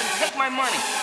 and take my money.